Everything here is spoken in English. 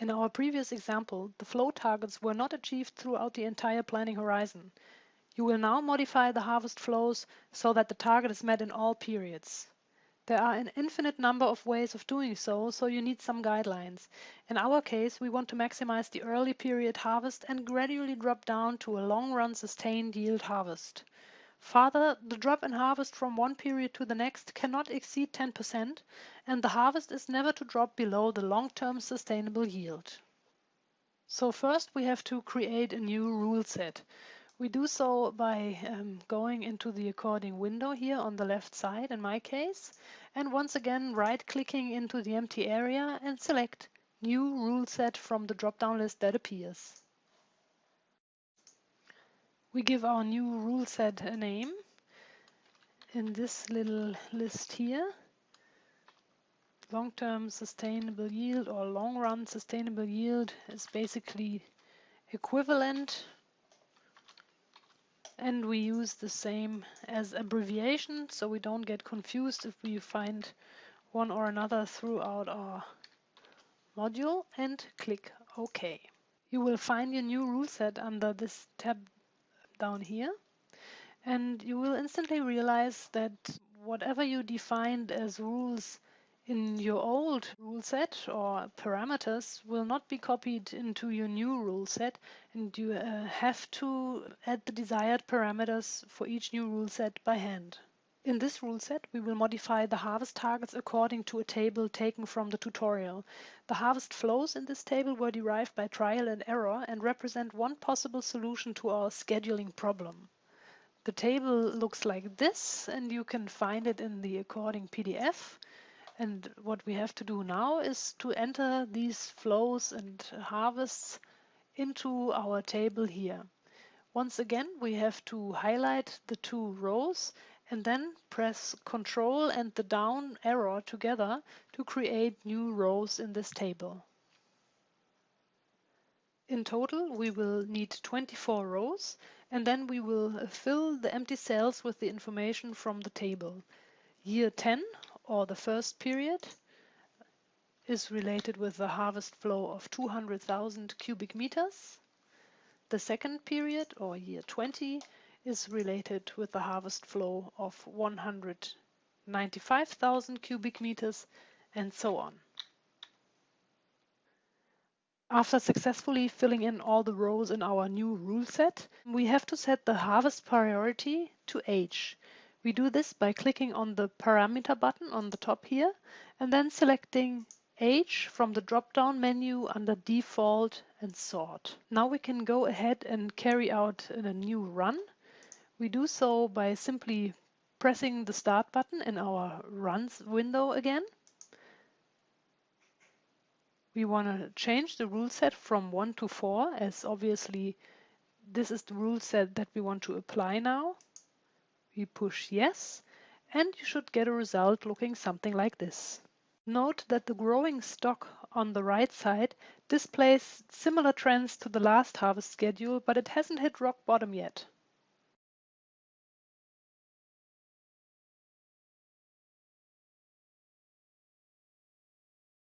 In our previous example, the flow targets were not achieved throughout the entire planning horizon. You will now modify the harvest flows so that the target is met in all periods. There are an infinite number of ways of doing so, so you need some guidelines. In our case, we want to maximize the early period harvest and gradually drop down to a long-run sustained yield harvest. Further, the drop in harvest from one period to the next cannot exceed 10%, and the harvest is never to drop below the long-term sustainable yield. So first we have to create a new rule set. We do so by um, going into the according window here on the left side in my case and once again right clicking into the empty area and select new rule set from the drop down list that appears. We give our new rule set a name in this little list here. Long-term sustainable yield or long-run sustainable yield is basically equivalent and we use the same as abbreviation so we don't get confused if we find one or another throughout our module and click OK. You will find your new rule set under this tab down here and you will instantly realize that whatever you defined as rules in your old rule set or parameters will not be copied into your new rule set and you uh, have to add the desired parameters for each new rule set by hand. In this rule set, we will modify the harvest targets according to a table taken from the tutorial. The harvest flows in this table were derived by trial and error and represent one possible solution to our scheduling problem. The table looks like this and you can find it in the according PDF. And what we have to do now is to enter these flows and harvests into our table here. Once again, we have to highlight the two rows and then press Control and the down arrow together to create new rows in this table. In total, we will need 24 rows and then we will fill the empty cells with the information from the table. Year 10 or the first period is related with the harvest flow of 200,000 cubic meters. The second period or year 20 is related with the harvest flow of 195,000 cubic meters and so on. After successfully filling in all the rows in our new rule set, we have to set the harvest priority to age we do this by clicking on the parameter button on the top here and then selecting age from the drop-down menu under default and sort. Now we can go ahead and carry out a new run. We do so by simply pressing the start button in our runs window again. We want to change the rule set from 1 to 4 as obviously this is the rule set that we want to apply now. We push yes, and you should get a result looking something like this. Note that the growing stock on the right side displays similar trends to the last harvest schedule, but it hasn't hit rock bottom yet.